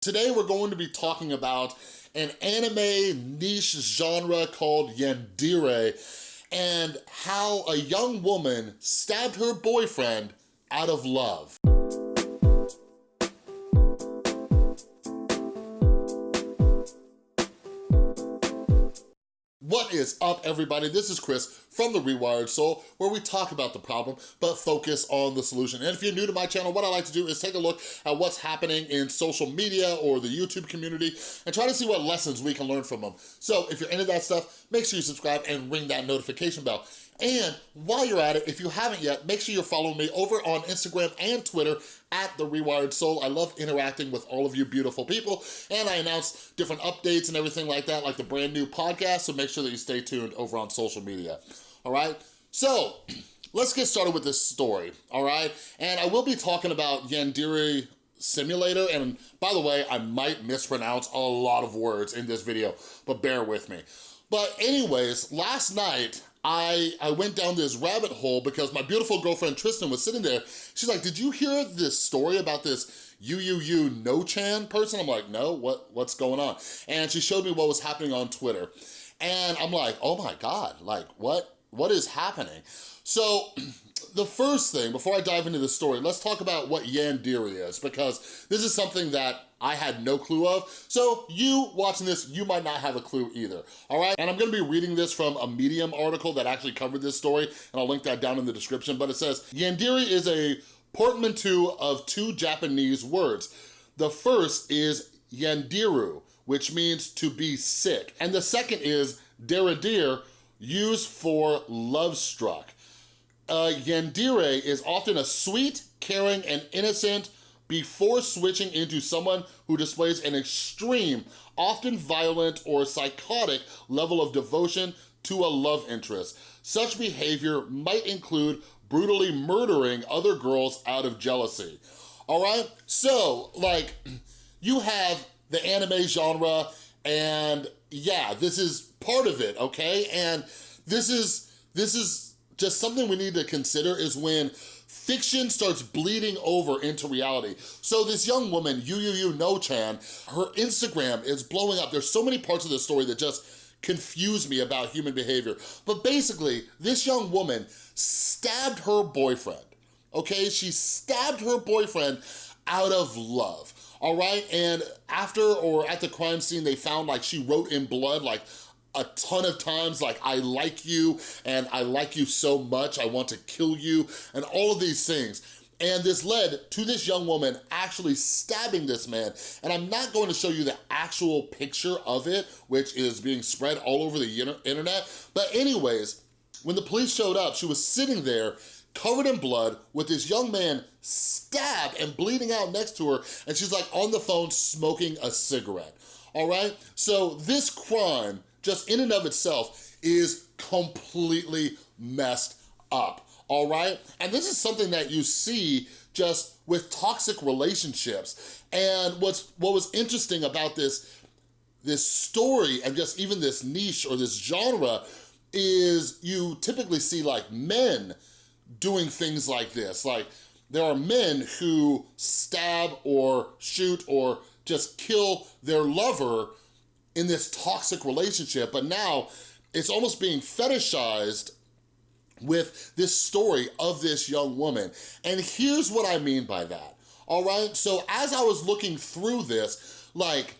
Today we're going to be talking about an anime niche genre called Yandere and how a young woman stabbed her boyfriend out of love. Is up, everybody? This is Chris from The Rewired Soul, where we talk about the problem, but focus on the solution. And if you're new to my channel, what I like to do is take a look at what's happening in social media or the YouTube community and try to see what lessons we can learn from them. So if you're into that stuff, make sure you subscribe and ring that notification bell. And while you're at it, if you haven't yet, make sure you're following me over on Instagram and Twitter at The Rewired Soul. I love interacting with all of you beautiful people, and I announce different updates and everything like that, like the brand new podcast, so make sure that you stay tuned over on social media, all right? So, let's get started with this story, all right? And I will be talking about Yandere Simulator, and by the way, I might mispronounce a lot of words in this video, but bear with me. But anyways, last night, I, I went down this rabbit hole because my beautiful girlfriend Tristan was sitting there. She's like, did you hear this story about this UUU No-Chan person? I'm like, no, what, what's going on? And she showed me what was happening on Twitter. And I'm like, oh my God, like what, what is happening? So the first thing, before I dive into the story, let's talk about what Yandere is, because this is something that I had no clue of. So you watching this, you might not have a clue either, all right? And I'm gonna be reading this from a Medium article that actually covered this story, and I'll link that down in the description, but it says, Yandere is a portmanteau of two Japanese words. The first is Yandiru, which means to be sick. And the second is Deradir, used for love struck uh, Yandere is often a sweet, caring, and innocent before switching into someone who displays an extreme, often violent or psychotic level of devotion to a love interest. Such behavior might include brutally murdering other girls out of jealousy. All right, so like you have the anime genre and yeah, this is part of it, okay? And this is, this is just something we need to consider is when fiction starts bleeding over into reality. So this young woman, UUU No-chan, her Instagram is blowing up. There's so many parts of the story that just confuse me about human behavior. But basically, this young woman stabbed her boyfriend, okay? She stabbed her boyfriend out of love, all right? And after or at the crime scene, they found like she wrote in blood like, a ton of times like I like you and I like you so much I want to kill you and all of these things and this led to this young woman actually stabbing this man and I'm not going to show you the actual picture of it which is being spread all over the internet but anyways when the police showed up she was sitting there covered in blood with this young man stabbed and bleeding out next to her and she's like on the phone smoking a cigarette all right so this crime just in and of itself is completely messed up, all right? And this is something that you see just with toxic relationships. And what's what was interesting about this, this story and just even this niche or this genre is you typically see like men doing things like this. Like there are men who stab or shoot or just kill their lover in this toxic relationship, but now it's almost being fetishized with this story of this young woman. And here's what I mean by that, all right? So as I was looking through this, like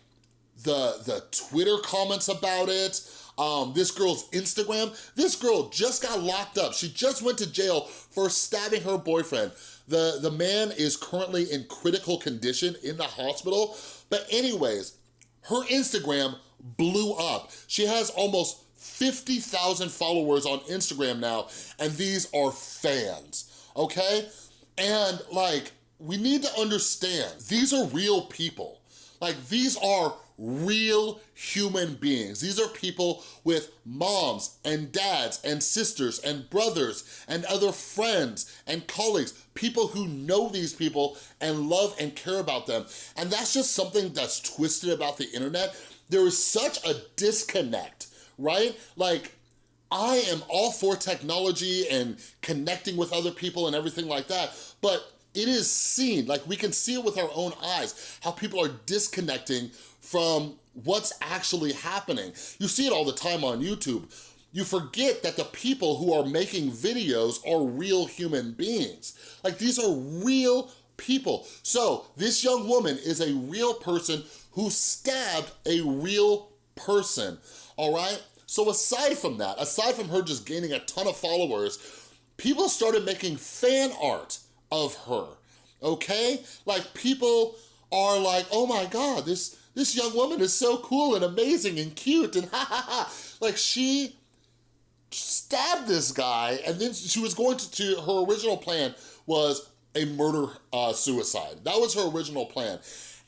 the, the Twitter comments about it, um, this girl's Instagram, this girl just got locked up. She just went to jail for stabbing her boyfriend. The, the man is currently in critical condition in the hospital. But anyways, her Instagram blew up. She has almost 50,000 followers on Instagram now, and these are fans, okay? And like, we need to understand, these are real people. Like, these are real human beings. These are people with moms and dads and sisters and brothers and other friends and colleagues, people who know these people and love and care about them. And that's just something that's twisted about the internet. There is such a disconnect, right? Like, I am all for technology and connecting with other people and everything like that, but it is seen, like we can see it with our own eyes, how people are disconnecting from what's actually happening. You see it all the time on YouTube. You forget that the people who are making videos are real human beings. Like these are real people. So this young woman is a real person who stabbed a real person, all right? So aside from that, aside from her just gaining a ton of followers, people started making fan art of her, okay? Like people are like, oh my God, this, this young woman is so cool and amazing and cute and ha ha ha. Like she stabbed this guy and then she was going to, to her original plan was a murder uh, suicide. That was her original plan.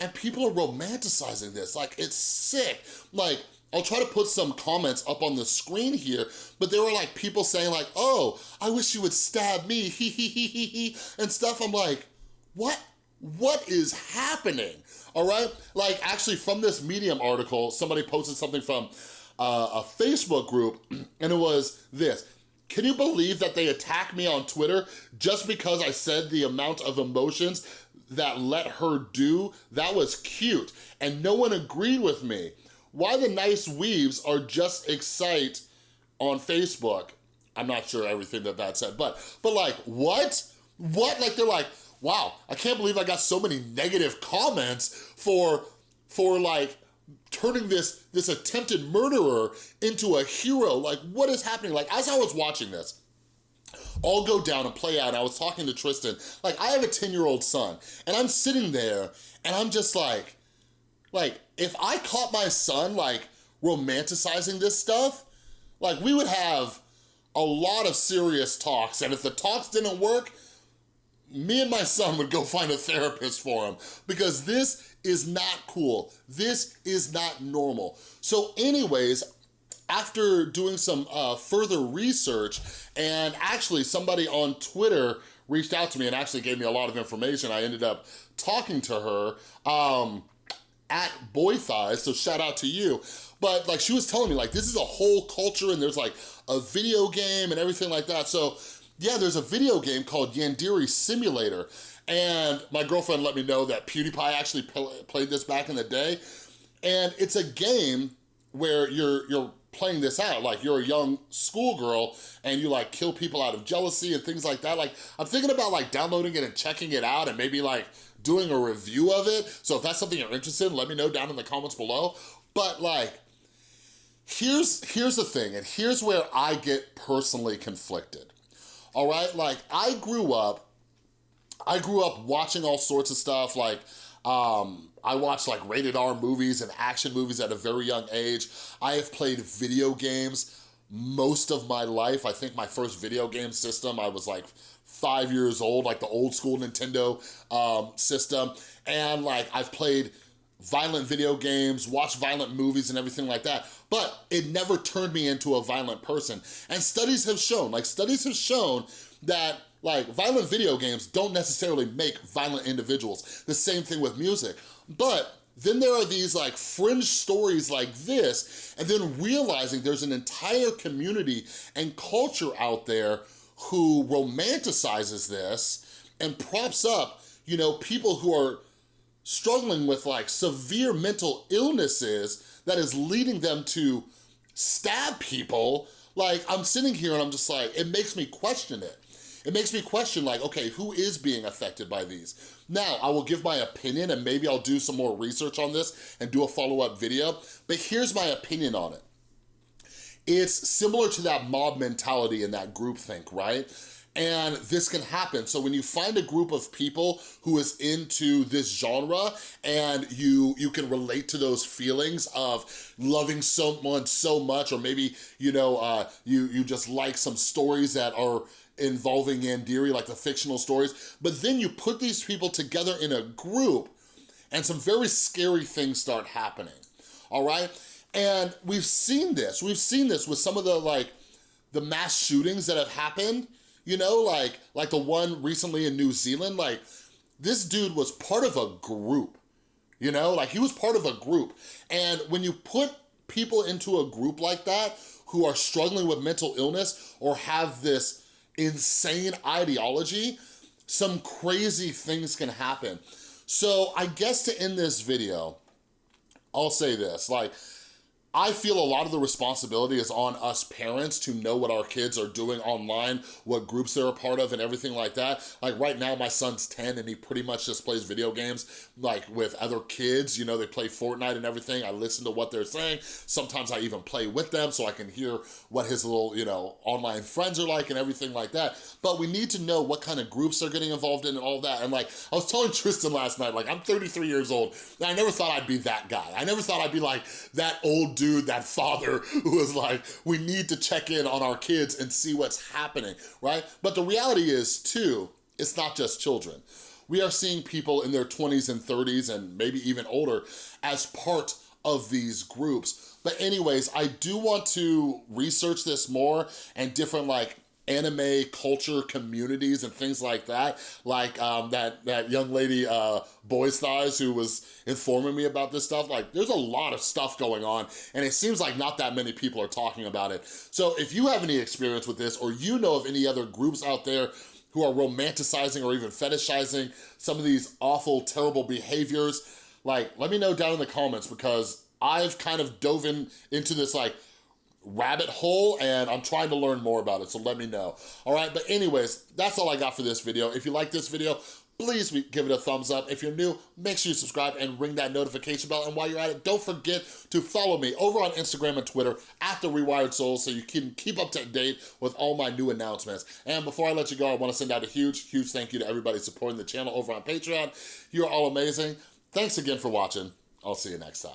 And people are romanticizing this, like it's sick. Like, I'll try to put some comments up on the screen here, but there were like people saying like, oh, I wish you would stab me, he he he he he, and stuff. I'm like, what? What is happening? All right? Like actually from this Medium article, somebody posted something from uh, a Facebook group and it was this. Can you believe that they attacked me on Twitter just because I said the amount of emotions that let her do? That was cute and no one agreed with me. Why the nice weaves are just excite on Facebook. I'm not sure everything that that said, but, but like, what? What? Like, they're like, wow, I can't believe I got so many negative comments for, for like, turning this, this attempted murderer into a hero. Like, what is happening? Like, as I was watching this, all go down and play out. I was talking to Tristan, like I have a 10 year old son and I'm sitting there and I'm just like, like if I caught my son like romanticizing this stuff, like we would have a lot of serious talks and if the talks didn't work, me and my son would go find a therapist for him because this is not cool. This is not normal. So anyways, after doing some uh, further research, and actually somebody on Twitter reached out to me and actually gave me a lot of information. I ended up talking to her um, at Boy Thighs, so shout out to you. But like she was telling me like this is a whole culture and there's like a video game and everything like that. So yeah, there's a video game called Yandere Simulator. And my girlfriend let me know that PewDiePie actually played this back in the day. And it's a game where you're, you're playing this out. Like you're a young schoolgirl and you like kill people out of jealousy and things like that. Like I'm thinking about like downloading it and checking it out and maybe like doing a review of it. So if that's something you're interested in, let me know down in the comments below. But like, here's, here's the thing, and here's where I get personally conflicted. All right, like I grew up, I grew up watching all sorts of stuff like um, I watched like rated R movies and action movies at a very young age. I have played video games most of my life. I think my first video game system, I was like five years old, like the old school Nintendo um, system. And like I've played violent video games, watch violent movies and everything like that, but it never turned me into a violent person. And studies have shown, like studies have shown that like violent video games don't necessarily make violent individuals. The same thing with music. But then there are these like fringe stories like this, and then realizing there's an entire community and culture out there who romanticizes this and props up, you know, people who are struggling with like severe mental illnesses that is leading them to stab people. Like I'm sitting here and I'm just like, it makes me question it. It makes me question like, okay, who is being affected by these? Now, I will give my opinion and maybe I'll do some more research on this and do a follow-up video, but here's my opinion on it. It's similar to that mob mentality and that groupthink, right? And this can happen. So when you find a group of people who is into this genre and you you can relate to those feelings of loving someone so much or maybe, you know, uh, you, you just like some stories that are involving Yandere, like the fictional stories, but then you put these people together in a group and some very scary things start happening, all right? And we've seen this, we've seen this with some of the like, the mass shootings that have happened, you know, like, like the one recently in New Zealand, like this dude was part of a group, you know, like he was part of a group. And when you put people into a group like that who are struggling with mental illness or have this insane ideology, some crazy things can happen. So I guess to end this video, I'll say this, like, I feel a lot of the responsibility is on us parents to know what our kids are doing online, what groups they're a part of and everything like that. Like right now, my son's 10 and he pretty much just plays video games like with other kids, you know, they play Fortnite and everything. I listen to what they're saying. Sometimes I even play with them so I can hear what his little, you know, online friends are like and everything like that. But we need to know what kind of groups they're getting involved in and all that. And like, I was telling Tristan last night, like I'm 33 years old and I never thought I'd be that guy. I never thought I'd be like that old dude, that father who was like, we need to check in on our kids and see what's happening, right? But the reality is too, it's not just children. We are seeing people in their 20s and 30s and maybe even older as part of these groups. But anyways, I do want to research this more and different like anime culture communities and things like that. Like um, that, that young lady, uh, Boys Thighs, who was informing me about this stuff. Like there's a lot of stuff going on and it seems like not that many people are talking about it. So if you have any experience with this or you know of any other groups out there who are romanticizing or even fetishizing some of these awful, terrible behaviors, like let me know down in the comments because I've kind of dove in into this like rabbit hole and I'm trying to learn more about it, so let me know. All right, but anyways, that's all I got for this video. If you like this video, please give it a thumbs up. If you're new, make sure you subscribe and ring that notification bell. And while you're at it, don't forget to follow me over on Instagram and Twitter at The Rewired Soul so you can keep up to date with all my new announcements. And before I let you go, I wanna send out a huge, huge thank you to everybody supporting the channel over on Patreon. You're all amazing. Thanks again for watching. I'll see you next time.